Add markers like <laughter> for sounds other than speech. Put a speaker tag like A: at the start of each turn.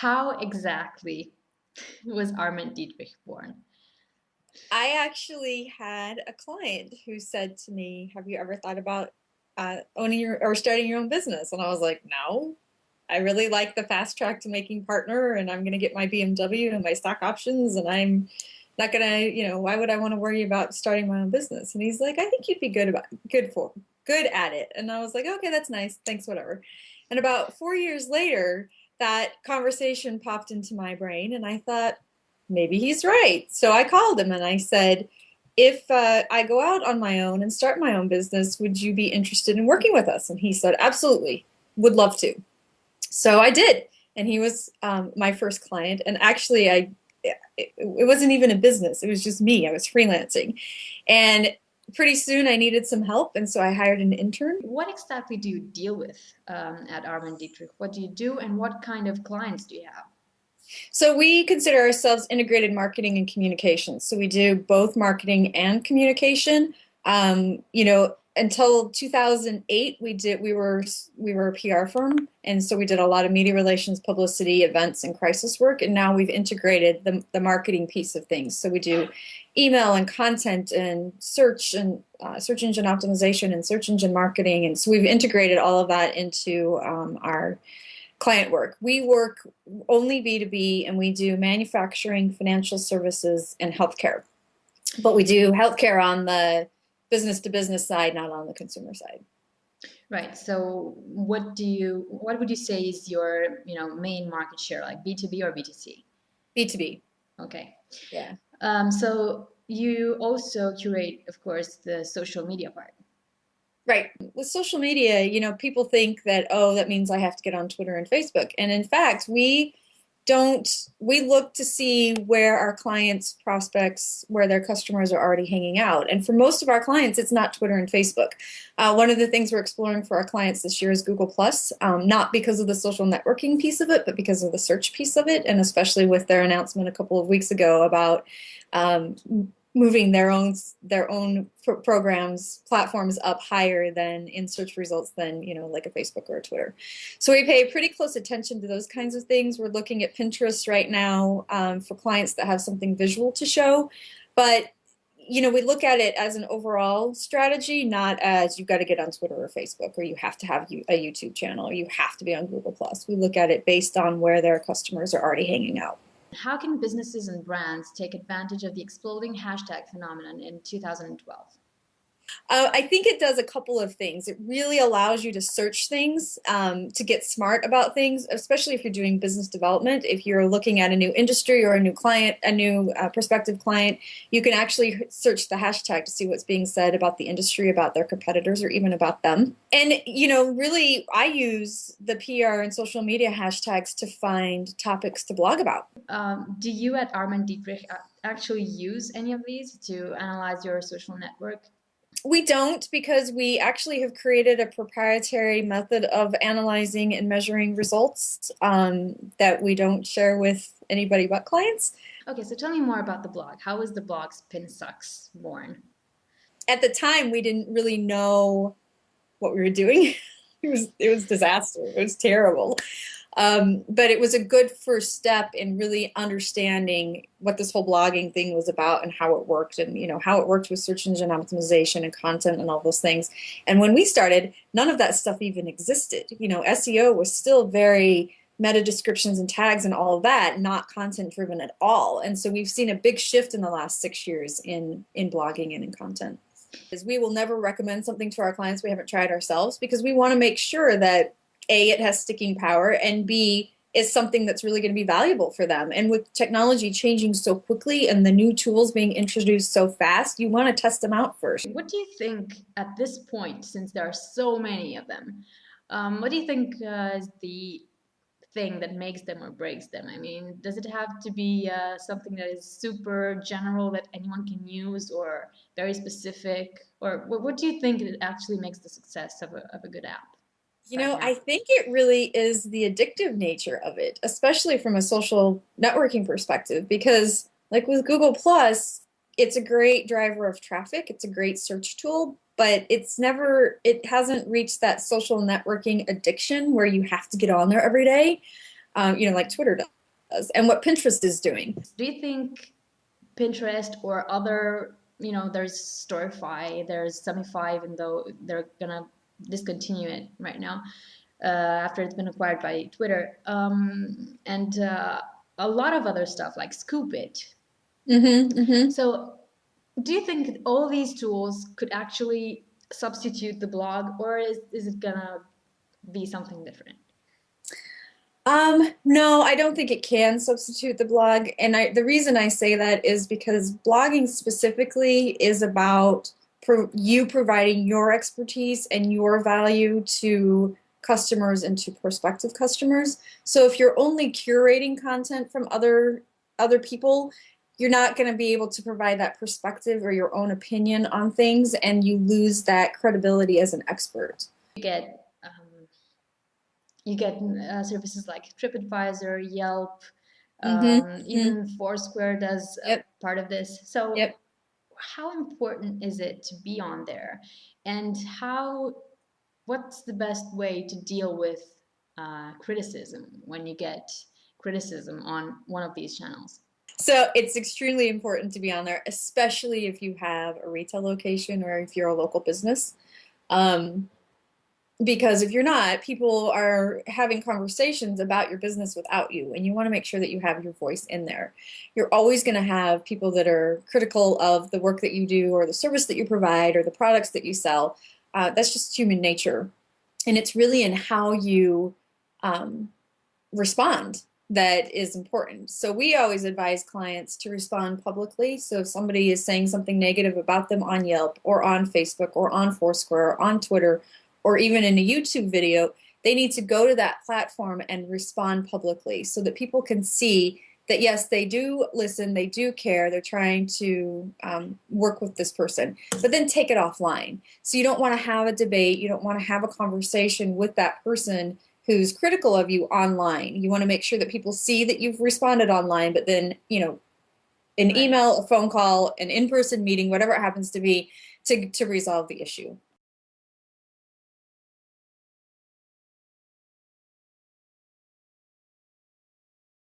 A: how exactly was Arment Dietrich born?
B: I actually had a client who said to me, "Have you ever thought about uh, owning your or starting your own business?" And I was like, "No, I really like the fast track to making partner, and I'm going to get my BMW and my stock options, and I'm not going to, you know, why would I want to worry about starting my own business?" And he's like, "I think you'd be good about good for good at it." And I was like, "Okay, that's nice. Thanks, whatever." And about four years later, that conversation popped into my brain, and I thought, maybe he's right. So I called him and I said, if uh, I go out on my own and start my own business, would you be interested in working with us? And he said, absolutely, would love to. So I did. And he was um, my first client. And actually, I it, it wasn't even a business. It was just me. I was freelancing. And pretty soon I needed some help. And so I hired an intern.
A: What exactly do you deal with um, at Arment Dietrich? What do you do and what kind of clients do you have?
B: So we consider ourselves integrated marketing and communications. So we do both marketing and communication. Um, you know, until 2008, we did we were we were a PR firm, and so we did a lot of media relations, publicity, events, and crisis work. And now we've integrated the the marketing piece of things. So we do email and content and search and uh, search engine optimization and search engine marketing, and so we've integrated all of that into um, our client work. We work only B2B and we do manufacturing, financial services, and healthcare. But we do healthcare on the business to business side, not on the consumer side.
A: Right. So what do you what would you say is your, you know, main market share, like B2B or B2C?
B: B2B.
A: Okay.
B: Yeah.
A: Um, so you also curate, of course, the social media part.
B: Right. With social media, you know, people think that, oh, that means I have to get on Twitter and Facebook. And in fact, we don't, we look to see where our clients, prospects, where their customers are already hanging out. And for most of our clients, it's not Twitter and Facebook. Uh, one of the things we're exploring for our clients this year is Google Plus, um, not because of the social networking piece of it, but because of the search piece of it. And especially with their announcement a couple of weeks ago about um, moving their own their own programs platforms up higher than in search results than you know like a Facebook or a Twitter. So we pay pretty close attention to those kinds of things. We're looking at Pinterest right now um, for clients that have something visual to show, but you know we look at it as an overall strategy, not as you've got to get on Twitter or Facebook or you have to have a YouTube channel or you have to be on Google Plus. We look at it based on where their customers are already hanging out.
A: How can businesses and brands take advantage of the exploding hashtag phenomenon in 2012?
B: Uh, I think it does a couple of things. It really allows you to search things, um, to get smart about things, especially if you're doing business development. If you're looking at a new industry or a new client, a new uh, prospective client, you can actually search the hashtag to see what's being said about the industry, about their competitors, or even about them. And, you know, really, I use the PR and social media hashtags to find topics to blog about.
A: Um, do you at Arment Dietrich actually use any of these to analyze your social network?
B: We don't because we actually have created a proprietary method of analyzing and measuring results um, that we don't share with anybody but clients.
A: Okay, so tell me more about the blog. How was the blog Spin Sucks born?
B: At the time, we didn't really know what we were doing. <laughs> it was it was disaster. It was terrible. Um, but it was a good first step in really understanding what this whole blogging thing was about and how it worked and you know how it worked with search engine optimization and content and all those things. And when we started, none of that stuff even existed. You know, SEO was still very meta descriptions and tags and all of that, not content driven at all. And so we've seen a big shift in the last six years in in blogging and in content. Is we will never recommend something to our clients we haven't tried ourselves because we want to make sure that a, it has sticking power, and B, is something that's really going to be valuable for them. And with technology changing so quickly and the new tools being introduced so fast, you want to test them out first.
A: What do you think at this point, since there are so many of them, um, what do you think uh, is the thing that makes them or breaks them? I mean, does it have to be uh, something that is super general that anyone can use or very specific? Or what, what do you think it actually makes the success of a, of a good app?
B: You know, I think it really is the addictive nature of it, especially from a social networking perspective, because like with Google Plus, it's a great driver of traffic, it's a great search tool, but it's never, it hasn't reached that social networking addiction where you have to get on there every day. um, you know, like Twitter does, and what Pinterest is doing.
A: Do you think Pinterest or other, you know, there's Storify, there's Summify, even though they're gonna discontinue it right now uh, after it's been acquired by Twitter, um, and uh, a lot of other stuff like Scoop.it.
B: Mm-hmm, mm-hmm.
A: So, do you think all these tools could actually substitute the blog, or is, is it gonna be something different?
B: Um, no, I don't think it can substitute the blog. And I, the reason I say that is because blogging specifically is about pro you providing your expertise and your value to customers and to prospective customers. So if you're only curating content from other other people, you're not going to be able to provide that perspective or your own opinion on things and you lose that credibility as an expert.
A: You get you get uh, services like TripAdvisor, Yelp, mm-hmm. um, even mm-hmm. Foursquare does yep. part of this. So,
B: yep.
A: How important is it to be on there, and how? What's the best way to deal with uh, criticism when you get criticism on one of these channels?
B: So it's extremely important to be on there, especially if you have a retail location or if you're a local business. Um, because if you're not, people are having conversations about your business without you, and you want to make sure that you have your voice in there. You're always going to have people that are critical of the work that you do, or the service that you provide, or the products that you sell. Uh, that's just human nature, and it's really in how you um, respond that is important. So we always advise clients to respond publicly. So if somebody is saying something negative about them on Yelp, or on Facebook, or on Foursquare, or on Twitter or even in a YouTube video, they need to go to that platform and respond publicly so that people can see that yes, they do listen, they do care, they're trying to um, work with this person, but then take it offline. So you don't want to have a debate, you don't want to have a conversation with that person who's critical of you online. You want to make sure that people see that you've responded online, but then, you know, an email, a phone call, an in-person meeting, whatever it happens to be, to, to resolve the issue.